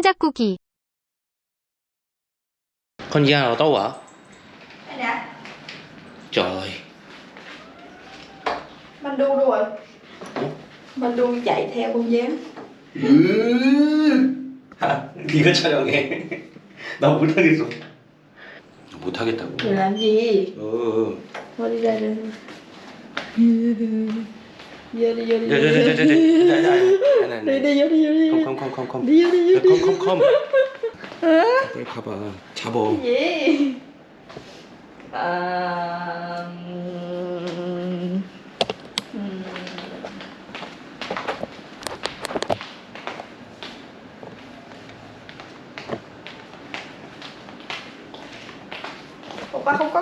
꾸기. Con Gia ở đâu ạ? Đây nè, Trời Mandu đâu rồi? Mandu chạy theo con dế. 아, 네가 촬영해 나 못하겠어 못하겠다고 làm gì? 어 vô đi. 자자자 자자자자 Đi đi vô đi vô đi. 컴컴컴컴컴 Đi vô đi vô đi. 컴컴컴 빨리 가봐 잡어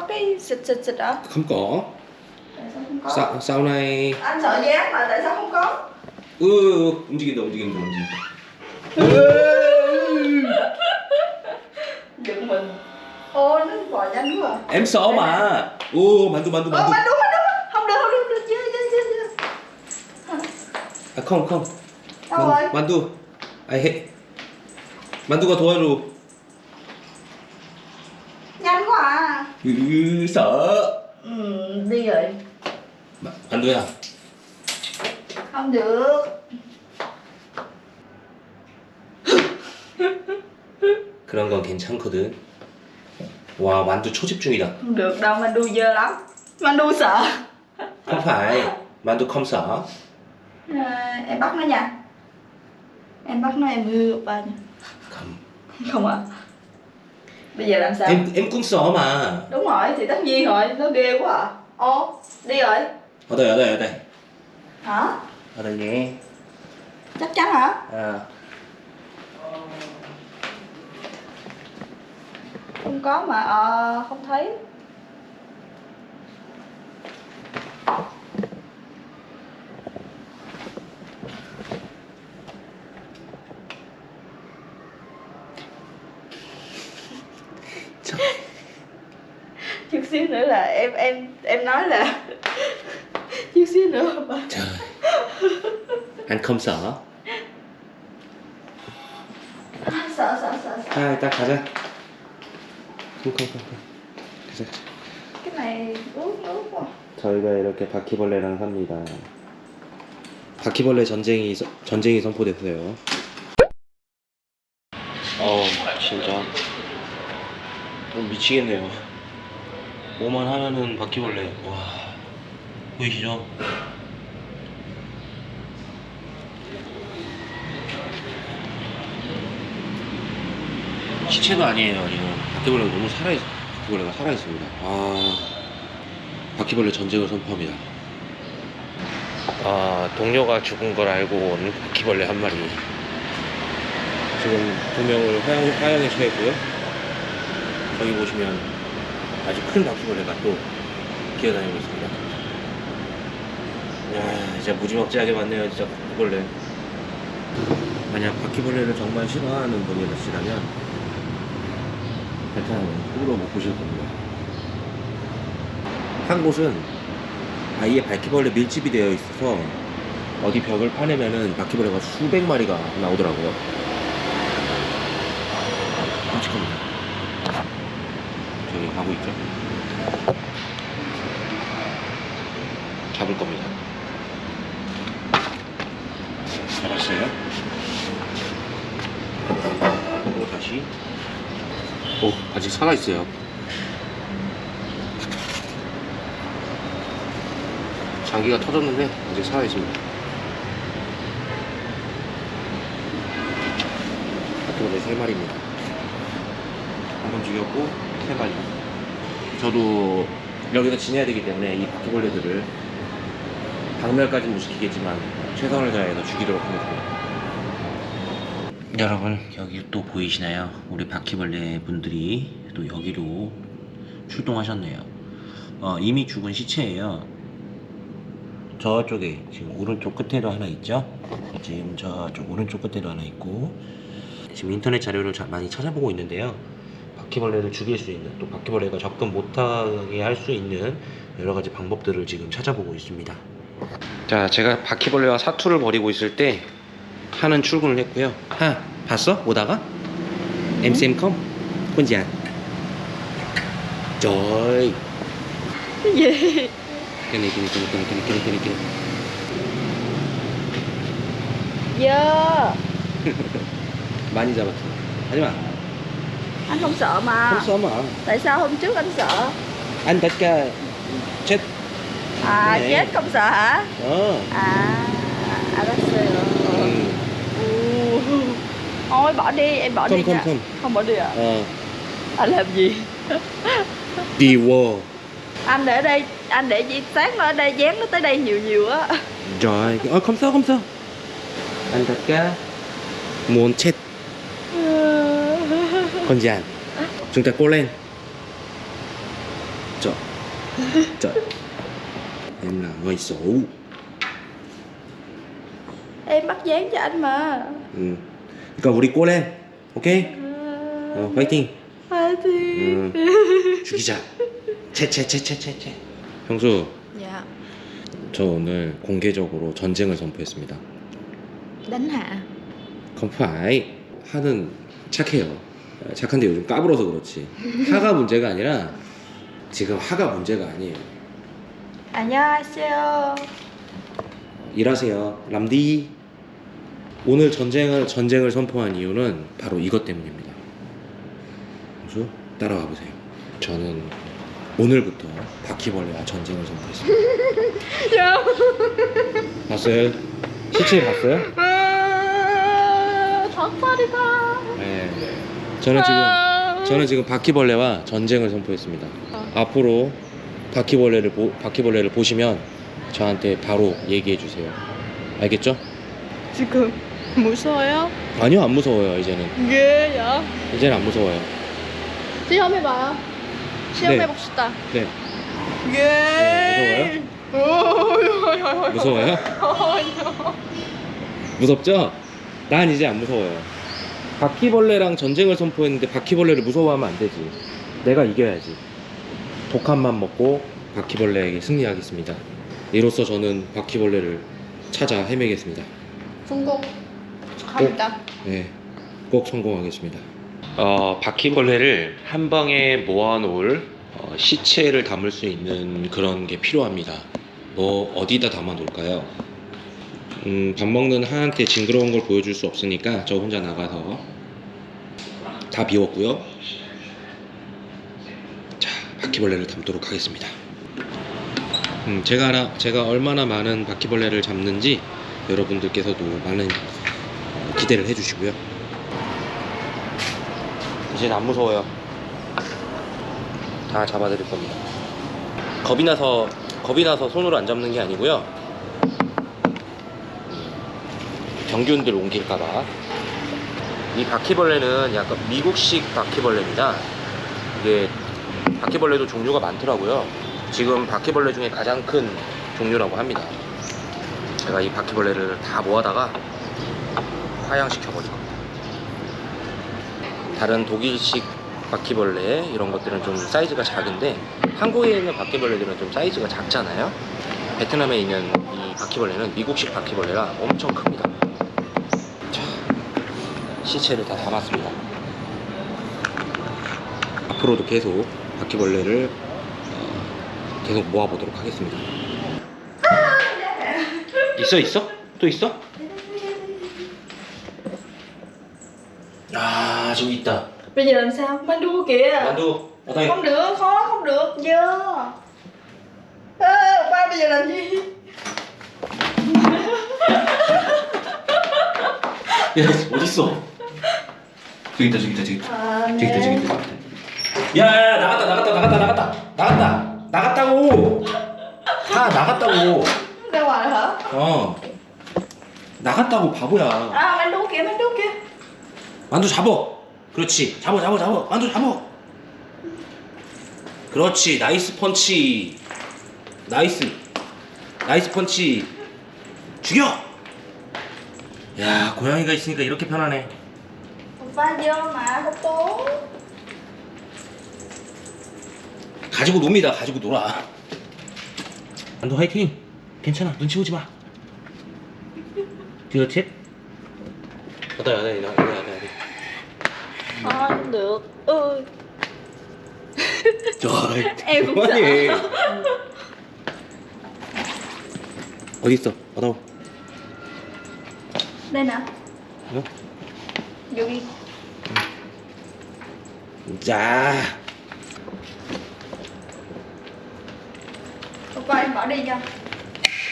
cái xịt xịt xịt hả? không có Tại sao không có? sau, sau này Anh sợ dán mà tại sao không có? 으 움직인다 움직인다 움직인다 Giận mình Ô nó bò nhanh quá à em sợ mà 오 만두 만두 Ờ 만두 mà đúng mà đúng mà. Không được không được, không được chưa chưa chưa chưa 아 컴, 컴 Đâu rồi? 만, 만두 아 해. 만두가 도와줘 Nhanh quá à 으 sợ Ừ đi rồi 마- 만두야 Không được 그런 건 괜찮거든 와 만두 초집중이다 Không được đâu Mandu dơ lắm Mandu sợ không phải 만두 không sợ à, Em bắt nó nha Em bắt nó em hư oppa nha không Không ạ Bây giờ làm sao? em em cũng sợ mà Đúng rồi thì tất nhiên rồi Nó ghê quá à Ô đi rồi ở đây ở đây ở đây Hả? ở đây nhé Chắc chắn hả? à Không có mà ờ, không thấy 참. chút xíu nữa là em em em nói là xíu nữa bà trời anh không sợ sợ sợ sợ sợ 아 일단 가자. 콩콩콩콩 가자 quá 저희가 이렇게 바퀴벌레랑 삽니다. 바퀴벌레 전쟁이 서- 전쟁이 선포됐어요. 어 진짜. 어, 미치겠네요. 뭐만 하면은 바퀴벌레. 와 보이시죠? 시체도 아니에요 지금 바퀴벌레가 너무 살아 바퀴벌레가 살아 있습니다. 아 바퀴벌레 전쟁을 선포합니다. 아, 동료가 죽은 걸 알고 온 바퀴벌레 한 마리. 지금 두 명을 화양, 화양에 처했고요. 저기 보시면 아주 큰 바퀴벌레가 또 기어다니고 있습니다. 야, 진짜 무지막지하게 많네요, 진짜 바퀴벌레. 만약 바퀴벌레를 정말 싫어하는 분이라시라면 베트남은 꿈으로 못 보실 겁니다. 한 곳은 아예 바퀴벌레 밀집이 되어 있어서 어디 벽을 파내면은 바퀴벌레가 수백 마리가 나오더라고요. 끔찍합니다. 저기 가고 있죠? 잡을 겁니다. 잡았어요. 그리고 다시. 살아있어요. 장기가 터졌는데 아직 살아있습니다. 바퀴벌레 세 마리입니다. 한번 죽였고 세 마리. 저도 여기서 지내야 되기 때문에 이 바퀴벌레들을 박멸까지는 못 시키겠지만 최선을 다해서 죽이도록 하겠습니다. 여러분 여기 또 보이시나요? 우리 바퀴벌레 분들이 또 여기로 출동하셨네요. 어, 이미 죽은 시체예요. 저쪽에 지금 오른쪽 끝에도 하나 있죠? 지금 저쪽 오른쪽 끝에도 하나 있고 지금 인터넷 자료를 자- 많이 찾아보고 있는데요. 바퀴벌레를 죽일 수 있는 또 바퀴벌레가 접근 못하게 할 수 있는 여러 가지 방법들을 지금 찾아보고 있습니다. 자, 제가 바퀴벌레와 사투를 벌이고 있을 때 하는 출근을 했고요. 하, 봤어? 오다가? MCM컴? 혼지 trời ơi. Cái gì? Cái này cái này cái này cái này cái này cái này cái này. Cái này dơ bao nhiêu giờ mà? Thấy mà anh không sợ mà. Không sợ mà. Tại sao hôm trước anh sợ? Anh tất cả ờ, chết. À này. chết không sợ hả? Ờ. À à đó ừ. ừ. ôi bỏ đi em bỏ không, đi không, nha. không. Không bỏ đi à ờ. Anh làm gì? đi vô anh để đây anh để gì sáng nó ở đây dán nó tới đây nhiều nhiều á rồi ờ không sao không sao anh tất cả muốn chết con giàn chúng ta cố lên trời trời em là người xấu em bắt dán cho anh mà ừ. 그러니까 우리 cố lên ok 어, 파이팅 파이팅 음. 죽이자. 채채채채채채 형수. dạ 저 오늘 공개적으로 전쟁을 선포했습니다. đánh hạ phải 하는 착해요. 착한데 요즘 까불어서 그렇지. 하가 문제가 아니라 지금 하가 문제가 아니에요. 안녕하세요. 일하세요 람디. 오늘 전쟁을 전쟁을 선포한 이유는 바로 이것 때문입니다 형수 따라와 보세요 저는 오늘부터 바퀴벌레와 전쟁을 선포했습니다 dạ 봤어요? 시체 봤어요? 닭다리다 네 저는 지금 저는 지금 바퀴벌레와 전쟁을 선포했습니다. 앞으로 바퀴벌레를 보, 바퀴벌레를 보시면 저한테 바로 얘기해 주세요. 알겠죠? 지금 무서워요? 아니요 안 무서워요 이제는 ghê 이제는 안 무서워요. 시험해봐요 시험해봅시다 네 ghê 무서워요? 무서워요? 무섭죠? 난 이제 안 무서워요. 바퀴벌레랑 전쟁을 선포했는데 바퀴벌레를 무서워하면 안 되지. 내가 이겨야지. 독한만 먹고 바퀴벌레에게 승리하겠습니다. 이로써 저는 바퀴벌레를 찾아 헤매겠습니다. 성공 축하합니다 네, 꼭 성공하겠습니다. 어, 바퀴벌레를 한 방에 모아놓을 어, 시체를 담을 수 있는 그런 게 필요합니다. 뭐 어디다 담아 놓을까요? 음, 밥 먹는 하한테 징그러운 걸 보여줄 수 없으니까 저 혼자 나가서 다 비웠고요. 자, 바퀴벌레를 담도록 하겠습니다. 음, 제가 하나, 제가 얼마나 많은 바퀴벌레를 잡는지 여러분들께서도 많은 어, 기대를 해주시고요. 이제는 안 무서워요. 다 잡아드릴 겁니다. 겁이 나서 겁이 나서 손으로 안 잡는 게 아니고요. 병균들 옮길까봐. 이 바퀴벌레는 약간 미국식 바퀴벌레입니다. 이게 바퀴벌레도 종류가 많더라고요. 지금 바퀴벌레 중에 가장 큰 종류라고 합니다. 제가 이 바퀴벌레를 다 모아다가 화양시켜 버릴 겁니다. 다른 독일식 바퀴벌레 이런 것들은 좀 사이즈가 작은데 한국에 있는 바퀴벌레들은 좀 사이즈가 작잖아요. 베트남에 있는 이 바퀴벌레는 미국식 바퀴벌레라 엄청 큽니다. 자, 시체를 다 담았습니다. 앞으로도 계속 바퀴벌레를 어, 계속 모아보도록 하겠습니다. 있어 있어? 또 있어? 아 저기 있다. bây giờ làm sao mang đua kìa 만두 어디? không được khó không được dơ ba bây giờ làm gì 야 어디 있어? 저기 있다 저기 있다 저기 있다 à, 저기 있다 저기 있다. 야야 나갔다 나갔다 나갔다 나갔다 나갔다 나갔다고. 다 나갔다고. ngoài hả 어 나갔다고 바보야. đua kìa mang đua kìa 만두 잡어. 그렇지. 잡어 잡어 잡어. 만두 잡어. 그렇지. 나이스 펀치. 나이스. 나이스 펀치. 죽여. 야 고양이가 있으니까 이렇게 편하네. mà không tốt 가지고 놉니다. 가지고 놀아. 만두 화이팅. 괜찮아. 눈치 보지 마. ở đây ở đây Thôi không được Ôi trời Em cũng quá sợ. gì 어디 있어 ở đâu Đây nè? Vô đi dạ Oppa em bỏ đi nha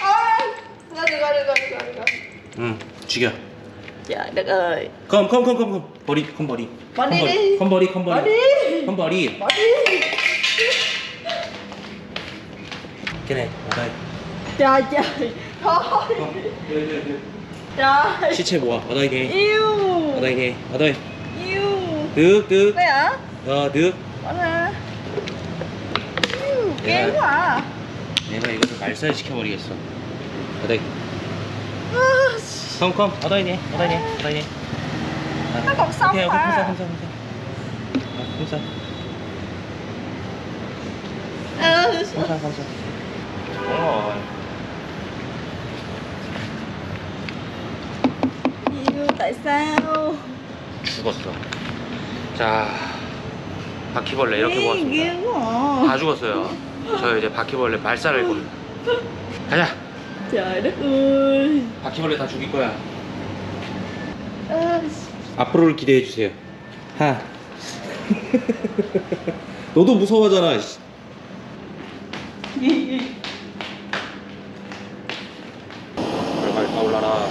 Ôi Được rồi, được rồi, được rồi, được rồi 응 죽여 Trời đất ơi không không không không không 버리 không 버리 Bỏ đi không đi. không 버리 không Bỏ 버리 đi không 버리 Bỏ đi cái này ở đây Trời trời Thôi Không, đây, đây, đây. Trời 시체 모아 ở đây nè Yêu ở đây nè ở đây Yêu được được Đây hả? ờ được Bỏ ra Yêu. Ghê quá à 내가 이것을 말살 시켜버리겠어 đây À, không không ở đây nè ở đây nè ở đây nè à, Nó còn sống ok, ok, không sao mà không sao không sao à, không sao Ừ không sao không sao đúng rồi Yêu tại sao 죽었어 자 바퀴벌레 이렇게 à. 다 죽었어요 저 이제 바퀴벌레 발사를 할 겁니다 가자 Trời đất ơi. 바퀴벌레 다 죽일 거야 à, 앞으로를 기대해 주세요. 하. 너도 무서워하잖아 씨. 올라라.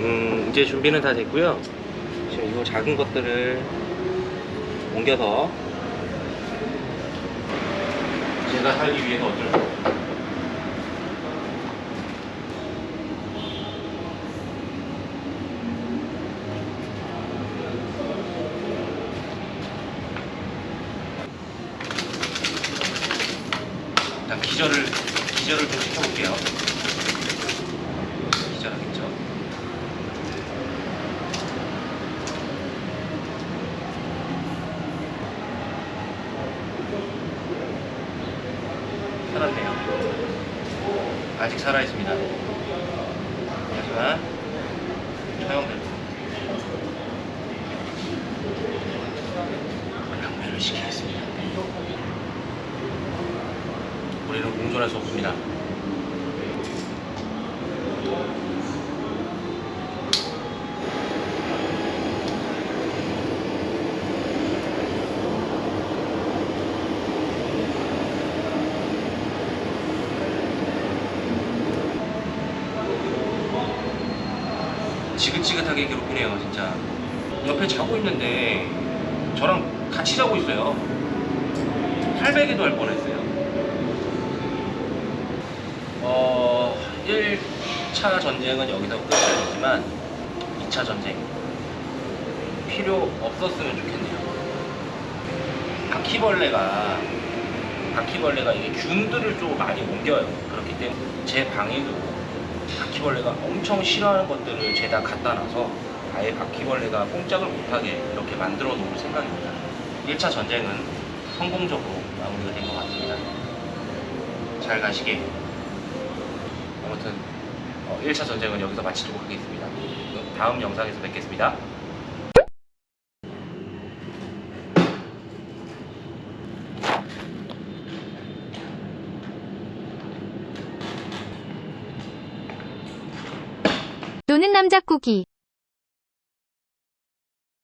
음 이제 준비는 다 됐고요 이 작은 것들을 옮겨서 제가 살기 위해서 어쩔 수 없어요 일단 기절을 기절을 좀 시켜볼게요. 기절하겠죠. 살았네요. 아직 살아 있습니다. 하지만 처형될 양면을 시키겠습니다. 우리는 공존할 수 없습니다. 지긋지긋하게 괴롭히네요, 진짜. 옆에 자고 있는데 저랑 같이 자고 있어요. 팔베개도 할 뻔했어요. 어, 1차 전쟁은 여기서 끝이 아니지만 2차 전쟁 필요 없었으면 좋겠네요. 바퀴벌레가 바퀴벌레가 이게 균들을 좀 많이 옮겨요. 그렇기 때문에 제 방에도 바퀴벌레가 엄청 싫어하는 것들을 죄다 갖다 놔서 아예 바퀴벌레가 꼼짝을 못하게 이렇게 만들어 놓을 생각입니다. 1차 전쟁은 성공적으로 마무리가 된 것 같습니다. 잘 가시게. 아무튼 어, 1차 전쟁은 여기서 마치도록 하겠습니다. 다음 영상에서 뵙겠습니다. 노는 남자 꾸기